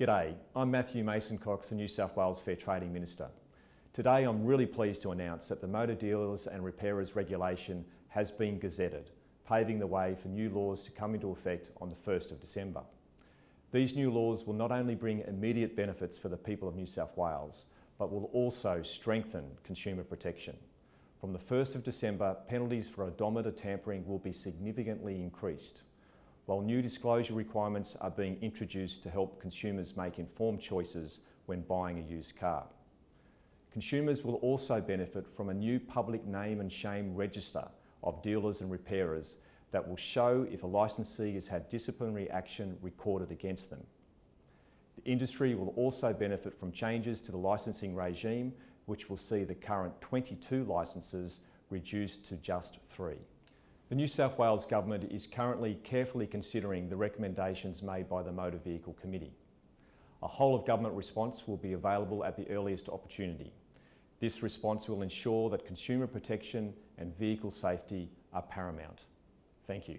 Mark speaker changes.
Speaker 1: G'day, I'm Matthew Mason Cox, the New South Wales Fair Trading Minister. Today I'm really pleased to announce that the Motor Dealers and Repairers Regulation has been gazetted, paving the way for new laws to come into effect on the 1st of December. These new laws will not only bring immediate benefits for the people of New South Wales, but will also strengthen consumer protection. From the 1st of December, penalties for odometer tampering will be significantly increased, while new disclosure requirements are being introduced to help consumers make informed choices when buying a used car. Consumers will also benefit from a new public name and shame register of dealers and repairers that will show if a licensee has had disciplinary action recorded against them. The industry will also benefit from changes to the licensing regime which will see the current 22 licences reduced to just three. The New South Wales Government is currently carefully considering the recommendations made by the Motor Vehicle Committee. A whole of government response will be available at the earliest opportunity. This response will ensure that consumer protection and vehicle safety are paramount. Thank you.